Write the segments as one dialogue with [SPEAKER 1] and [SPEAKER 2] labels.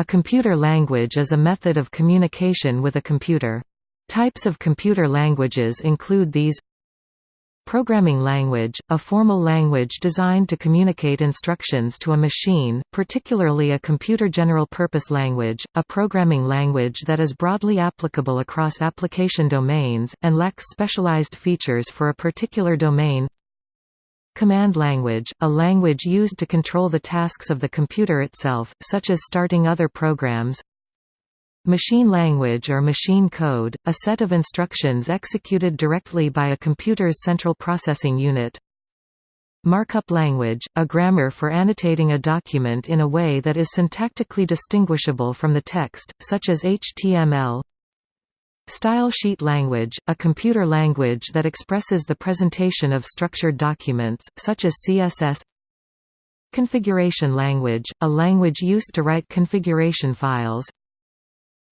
[SPEAKER 1] A computer language is a method of communication with a computer. Types of computer languages include these Programming language, a formal language designed to communicate instructions to a machine, particularly a computer general-purpose language, a programming language that is broadly applicable across application domains, and lacks specialized features for a particular domain Command language, a language used to control the tasks of the computer itself, such as starting other programs Machine language or machine code, a set of instructions executed directly by a computer's central processing unit Markup language, a grammar for annotating a document in a way that is syntactically distinguishable from the text, such as HTML Style sheet language, a computer language that expresses the presentation of structured documents, such as CSS Configuration language, a language used to write configuration files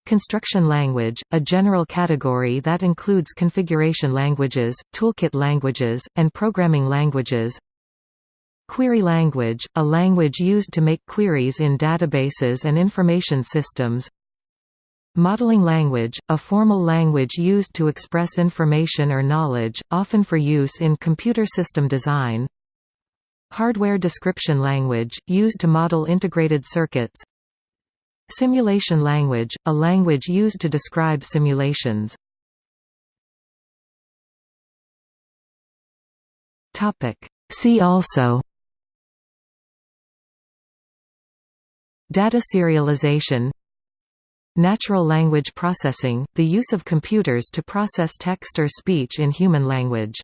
[SPEAKER 1] Construction language, a general category that includes configuration languages, toolkit languages, and programming languages Query language, a language used to make queries in databases and information systems Modeling language, a formal language used to express information or knowledge, often for use in computer system design. Hardware description language, used to model integrated circuits. Simulation language, a language used to describe simulations. See also. Data serialization Natural language processing, the use of computers to process text or speech in human language